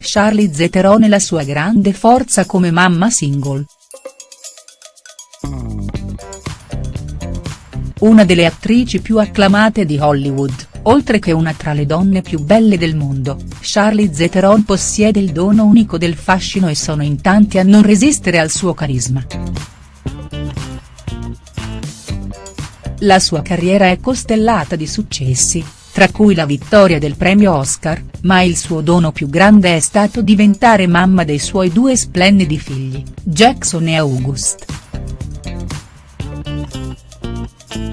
Charlize Theron e la sua grande forza come mamma single. Una delle attrici più acclamate di Hollywood, oltre che una tra le donne più belle del mondo, Charlize Theron possiede il dono unico del fascino e sono in tanti a non resistere al suo carisma. La sua carriera è costellata di successi, tra cui la vittoria del premio Oscar, ma il suo dono più grande è stato diventare mamma dei suoi due splendidi figli, Jackson e August.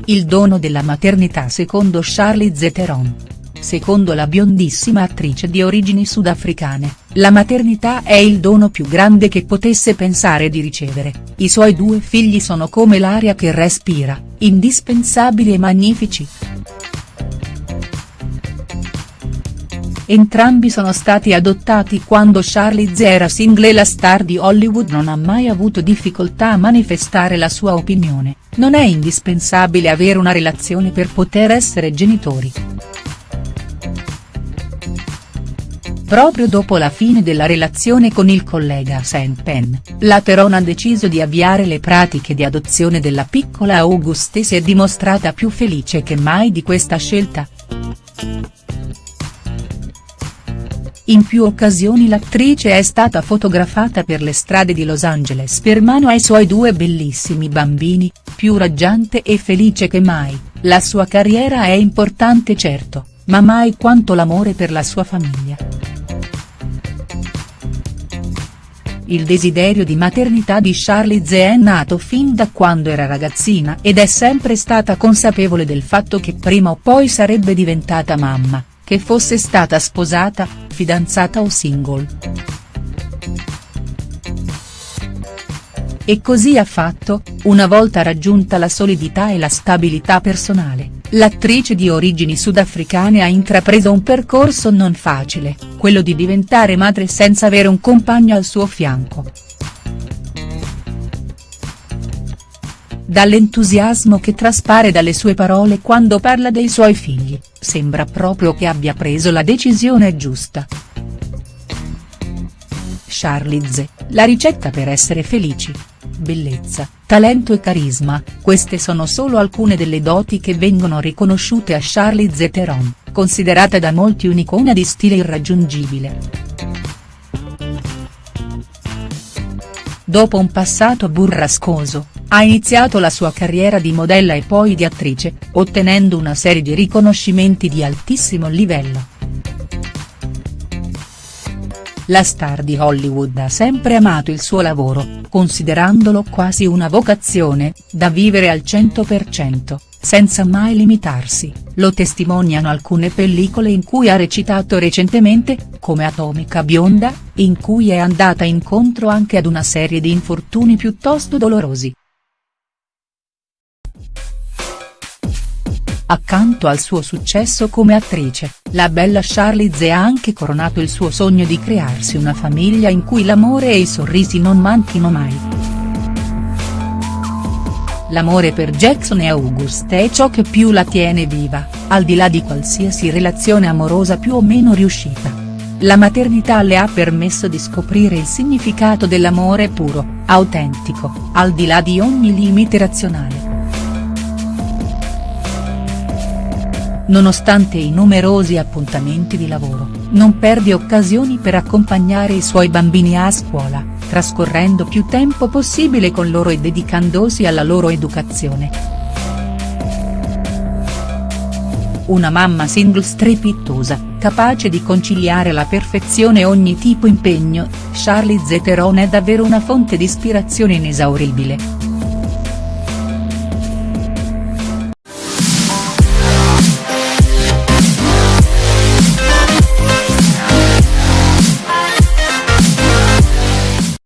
Il dono della maternità secondo Charlize Theron. Secondo la biondissima attrice di origini sudafricane, la maternità è il dono più grande che potesse pensare di ricevere, i suoi due figli sono come l'aria che respira, indispensabili e magnifici. Entrambi sono stati adottati quando Charlize era single e la star di Hollywood non ha mai avuto difficoltà a manifestare la sua opinione, non è indispensabile avere una relazione per poter essere genitori. Proprio dopo la fine della relazione con il collega Saint Penn, la Theron ha deciso di avviare le pratiche di adozione della piccola Auguste e si è dimostrata più felice che mai di questa scelta. In più occasioni l'attrice è stata fotografata per le strade di Los Angeles per mano ai suoi due bellissimi bambini, più raggiante e felice che mai, la sua carriera è importante certo, ma mai quanto l'amore per la sua famiglia. Il desiderio di maternità di Charlize è nato fin da quando era ragazzina ed è sempre stata consapevole del fatto che prima o poi sarebbe diventata mamma, che fosse stata sposata, fidanzata o single. E così ha fatto, una volta raggiunta la solidità e la stabilità personale, l'attrice di origini sudafricane ha intrapreso un percorso non facile, quello di diventare madre senza avere un compagno al suo fianco. Dall'entusiasmo che traspare dalle sue parole quando parla dei suoi figli, sembra proprio che abbia preso la decisione giusta. Charlize, la ricetta per essere felici. Bellezza, talento e carisma, queste sono solo alcune delle doti che vengono riconosciute a Charlize Theron, considerata da molti un'icona di stile irraggiungibile. Dopo un passato burrascoso, ha iniziato la sua carriera di modella e poi di attrice, ottenendo una serie di riconoscimenti di altissimo livello. La star di Hollywood ha sempre amato il suo lavoro, considerandolo quasi una vocazione, da vivere al 100%, senza mai limitarsi, lo testimoniano alcune pellicole in cui ha recitato recentemente, come Atomica Bionda, in cui è andata incontro anche ad una serie di infortuni piuttosto dolorosi. Accanto al suo successo come attrice, la bella Charlize ha anche coronato il suo sogno di crearsi una famiglia in cui l'amore e i sorrisi non manchino mai. L'amore per Jackson e August è ciò che più la tiene viva, al di là di qualsiasi relazione amorosa più o meno riuscita. La maternità le ha permesso di scoprire il significato dell'amore puro, autentico, al di là di ogni limite razionale. Nonostante i numerosi appuntamenti di lavoro, non perde occasioni per accompagnare i suoi bambini a scuola, trascorrendo più tempo possibile con loro e dedicandosi alla loro educazione. Una mamma single strepitosa, capace di conciliare alla perfezione ogni tipo impegno, Charlize Theron è davvero una fonte di ispirazione inesauribile.